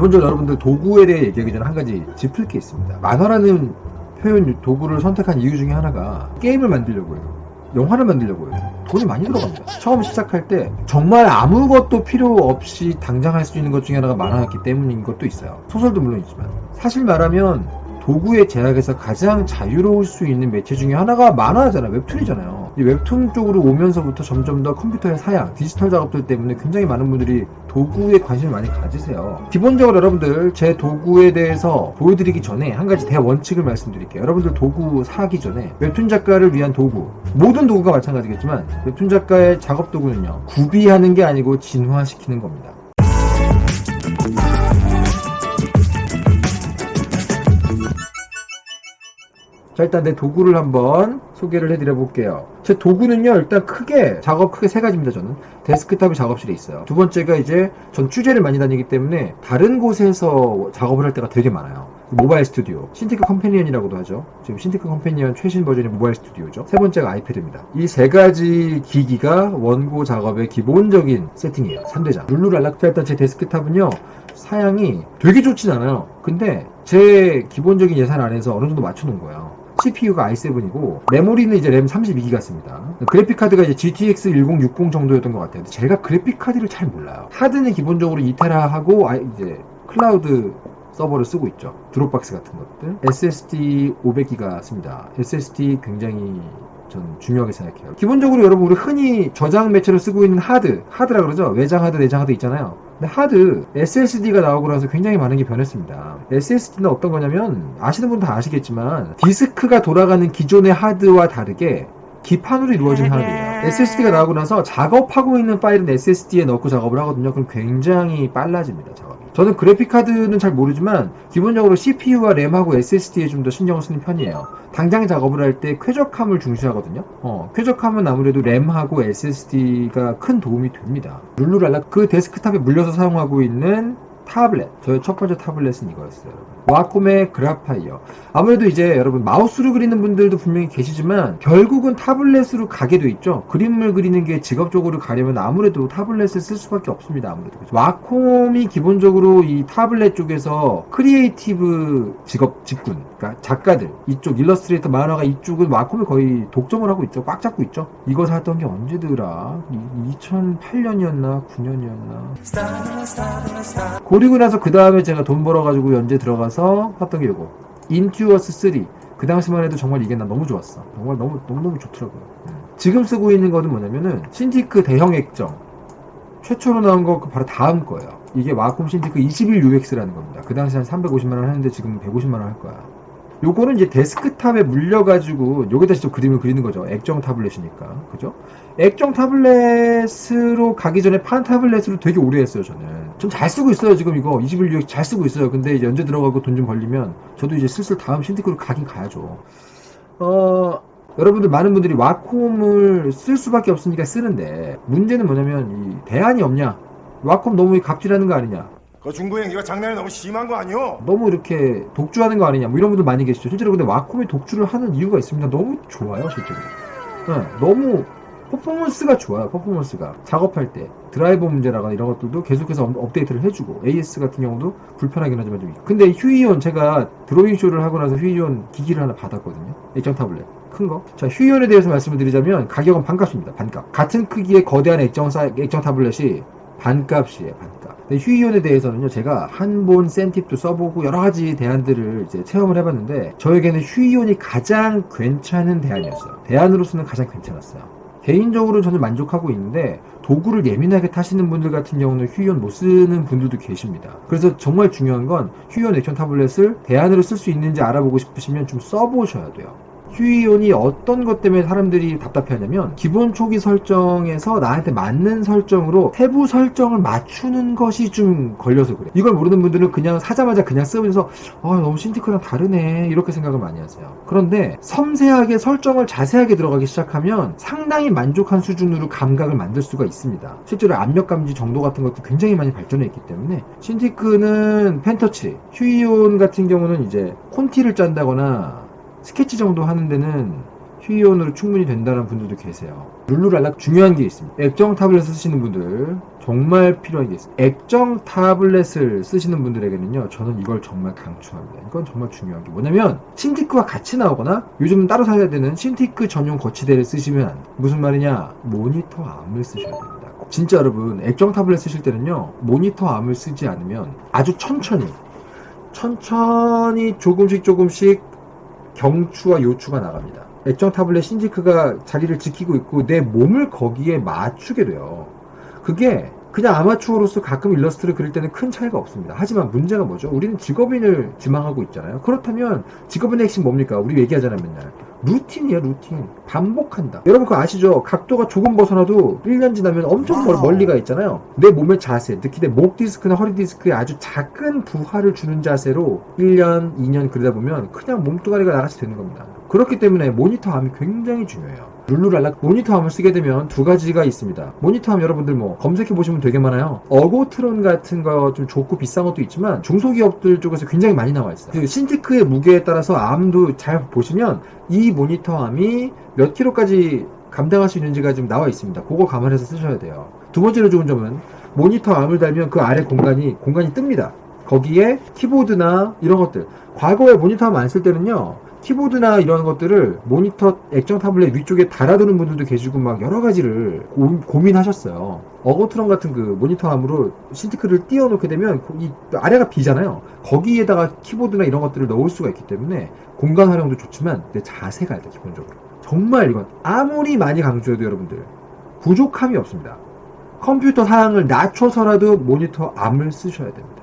기본적으로 여러분들 도구에 대해 얘기하기 전에 한 가지 짚을 게 있습니다. 만화라는 표현 도구를 선택한 이유 중에 하나가 게임을 만들려고 해요. 영화를 만들려고 해요. 돈이 많이 들어갑니다. 처음 시작할 때 정말 아무것도 필요 없이 당장 할 수 있는 것 중에 하나가 만화였기 때문인 것도 있어요. 소설도 물론 있지만. 사실 말하면 도구의 제약에서 가장 자유로울 수 있는 매체 중에 하나가 만화잖아요. 웹툰이잖아요. 이 웹툰 쪽으로 오면서부터 점점 더 컴퓨터의 사양, 디지털 작업들 때문에 굉장히 많은 분들이 도구에 관심을 많이 가지세요. 기본적으로 여러분들 제 도구에 대해서 보여드리기 전에 한 가지 대원칙을 말씀드릴게요. 여러분들 도구 사기 전에 웹툰 작가를 위한 도구, 모든 도구가 마찬가지겠지만 웹툰 작가의 작업 도구는요. 구비하는 게 아니고 진화시키는 겁니다. 자 일단 내 도구를 한번 소개를 해드려 볼게요. 제 도구는요 일단 크게 작업 크게 세 가지입니다 저는. 데스크탑이 작업실에 있어요. 두 번째가 이제 전 취재를 많이 다니기 때문에 다른 곳에서 작업을 할 때가 되게 많아요. MobileStudio. Cintiq Companion이라고도 하죠. 지금 Cintiq Companion 최신 버전의 MobileStudio죠. 세 번째가 iPad입니다. 이 세 가지 기기가 원고 작업의 기본적인 세팅이에요. 3대장. 룰루랄라. 일단 제 데스크탑은요 사양이 되게 좋진 않아요. 근데 제 기본적인 예산 안에서 어느 정도 맞춰놓은 거예요 CPU가 i7이고 메모리는 이제 램 32기가 씁니다. 그래픽 카드가 이제 GTX 1060 정도였던 것 같아요. 제가 그래픽 카드를 잘 몰라요. 하드는 기본적으로 2테라하고 아, 이제 클라우드 서버를 쓰고 있죠. Dropbox 같은 것들. SSD 500기가 씁니다. SSD 굉장히 전 중요하게 생각해요. 기본적으로 여러분 우리 흔히 저장 매체로 쓰고 있는 하드, 하드라 그러죠. 외장 하드, 내장 하드 있잖아요. 근데 하드 SSD가 나오고 나서 굉장히 많은 게 변했습니다. SSD는 어떤 거냐면 아시는 분 다 아시겠지만 디스크가 돌아가는 기존의 하드와 다르게 기판으로 이루어진 하드예요. SSD가 나오고 나서 작업하고 있는 파일은 SSD에 넣고 작업을 하거든요. 그럼 굉장히 빨라집니다. 작업이. 저는 그래픽카드는 잘 모르지만 기본적으로 CPU와 램하고 SSD에 좀 더 신경을 쓰는 편이에요. 당장 작업을 할 때 쾌적함을 중시하거든요. 어, 쾌적함은 아무래도 램하고 SSD가 큰 도움이 됩니다. 룰루랄라 그 데스크탑에 물려서 사용하고 있는 타블렛. 저의 첫 번째 타블렛은 이거였어요. 와콤의 그라파이어. 아무래도 이제 여러분 마우스로 그리는 분들도 분명히 계시지만 결국은 타블렛으로 가게 돼 있죠. 그림을 그리는 게 직업적으로 가려면 아무래도 타블렛을 쓸 수밖에 없습니다. 아무래도. Wacom이 기본적으로 이 타블렛 쪽에서 creative 직업 직군, 그러니까 작가들 이쪽 일러스트레이터 만화가 이쪽은 Wacom이 거의 독점을 하고 있죠. 꽉 잡고 있죠. 이거 샀던 게 언제더라? 2008년이었나 9년이었나? 그리고 나서 그 다음에 제가 돈 벌어가지고 연재 들어가서 샀던 게 이거 Intuos 3. 그 당시만 해도 정말 이게 난 너무 좋았어. 정말 너무 너무너무 좋더라고요. 음. 지금 쓰고 있는 거는 뭐냐면은 Cintiq 대형 액정 최초로 나온 거 바로 다음 거예요. 이게 Wacom Cintiq 21UX라는 겁니다. 그 당시 한 350만원 하는데 지금 150만원 할 거야. 요거는 이제 데스크탑에 물려가지고 여기다 직접 그림을 그리는 거죠. 액정 타블렛이니까. 그죠? 액정 타블렛으로 가기 전에 판 타블렛으로 되게 오래 했어요, 저는. 좀 잘 쓰고 있어요, 지금 이거. 21UX 잘 쓰고 있어요. 근데 이제 들어가고 돈 좀 벌리면 저도 이제 슬슬 다음 Cintiq로 가긴 가야죠. 어, 여러분들 많은 분들이 Wacom을 쓸 수밖에 없으니까 쓰는데 문제는 뭐냐면 이 대안이 없냐? Wacom 너무 갑질하는 거 아니냐? 그 중구 형이가 장난이 너무 심한 거 아니오? 너무 이렇게 독주하는 거 아니냐 뭐 이런 분들 많이 계시죠 실제로 근데 Wacom이 독주를 하는 이유가 있습니다 너무 좋아요 실제로 네, 너무 퍼포먼스가 좋아요 퍼포먼스가 작업할 때 드라이버 문제라거나 이런 것들도 계속해서 업- 업데이트를 해주고 AS 같은 경우도 불편하긴 하지만 좀. 근데 Huion 제가 드로잉 쇼를 하고 나서 Huion 기기를 하나 받았거든요 액정 타블렛 큰 거. 자, 휴이온에 대해서 말씀을 드리자면 가격은 반값입니다. 반값. 같은 크기의 거대한 액정 사, 액정 타블렛이 반값이에요. 반값. 근데 휴이온에 대해서는요, 제가 한 본 센팁도 써보고 여러 가지 대안들을 이제 체험을 해봤는데 저에게는 휴이온이 가장 괜찮은 대안이었어요. 대안으로서는 가장 괜찮았어요. 개인적으로 저는 만족하고 있는데 도구를 예민하게 타시는 분들 같은 경우는 휴이온 못 쓰는 분들도 계십니다. 그래서 정말 중요한 건 휴이온 액션 타블렛을 대안으로 쓸 수 있는지 알아보고 싶으시면 좀 써보셔야 돼요. 휴이온이 어떤 것 때문에 사람들이 답답해하냐면 기본 초기 설정에서 나한테 맞는 설정으로 세부 설정을 맞추는 것이 좀 걸려서 그래. 이걸 모르는 분들은 그냥 사자마자 그냥 쓰면서 아 너무 신티크랑 다르네 이렇게 생각을 많이 하세요. 그런데 섬세하게 설정을 자세하게 들어가기 시작하면 상당히 만족한 수준으로 감각을 만들 수가 있습니다. 실제로 압력 감지 정도 같은 것도 굉장히 많이 발전해 있기 때문에 신티크는 펜터치, 휴이온 같은 경우는 이제 콘티를 짠다거나 스케치 정도 하는 데는 휴이온으로 충분히 된다는 분들도 계세요. 룰루랄라 중요한 게 있습니다. 액정 타블렛 쓰시는 분들 정말 필요한 게 있어요. 액정 타블렛을 쓰시는 분들에게는요, 저는 이걸 정말 강추합니다. 이건 정말 중요한 게 뭐냐면 신티크와 같이 나오거나 요즘 따로 사야 되는 신티크 전용 거치대를 쓰시면. 무슨 말이냐? 모니터 암을 쓰셔야 됩니다. 진짜 여러분 액정 타블렛 쓰실 때는요 모니터 암을 쓰지 않으면 아주 천천히 천천히 조금씩 조금씩 경추와 요추가 나갑니다. 액정 타블렛 Cintiq가 자리를 지키고 있고 내 몸을 거기에 맞추게 돼요. 그게 그냥 아마추어로서 가끔 일러스트를 그릴 때는 큰 차이가 없습니다. 하지만 문제가 뭐죠? 우리는 직업인을 지망하고 있잖아요. 그렇다면 직업인의 핵심 뭡니까? 우리 얘기하잖아요, 맨날. 루틴이에요, 루틴. 반복한다. 여러분 그거 아시죠? 각도가 조금 벗어나도 1년 지나면 엄청 멀, 멀리 가 있잖아요. 내 몸의 자세, 특히 내 목 디스크나 허리 디스크에 아주 작은 부하를 주는 자세로 1년, 2년 그러다 보면 그냥 몸뚱아리가 나같이 되는 겁니다. 그렇기 때문에 모니터 arm이 굉장히 중요해요. 룰루랄라 모니터 arm을 쓰게 되면 두 가지가 있습니다. 모니터 arm 여러분들 뭐 검색해 보시면 되게 많아요. 어고트론 같은 거 좀 좋고 비싼 것도 있지만 중소기업들 쪽에서 굉장히 많이 나와 있어요. 그 신티크의 무게에 따라서 암도 잘 보시면 이 모니터 암이 몇 킬로까지 감당할 수 있는지가 지금 나와 있습니다. 그거 감안해서 쓰셔야 돼요. 두 번째로 좋은 점은 모니터 암을 달면 그 아래 공간이 공간이 뜹니다. 거기에 키보드나 이런 것들. 과거에 모니터 암안쓸 때는요. 키보드나 이런 것들을 모니터 액정 타블렛 위쪽에 달아두는 분들도 계시고 막 여러 가지를 고, 민하셨어요 어거트론 같은 그 모니터 암으로 신티크를 띄워놓게 되면 이 아래가 비잖아요. 거기에다가 키보드나 이런 것들을 넣을 수가 있기 때문에 공간 활용도 좋지만 내 자세가 일단 기본적으로 정말 이건 아무리 많이 강조해도 여러분들 부족함이 없습니다. 컴퓨터 사양을 낮춰서라도 모니터 암을 쓰셔야 됩니다.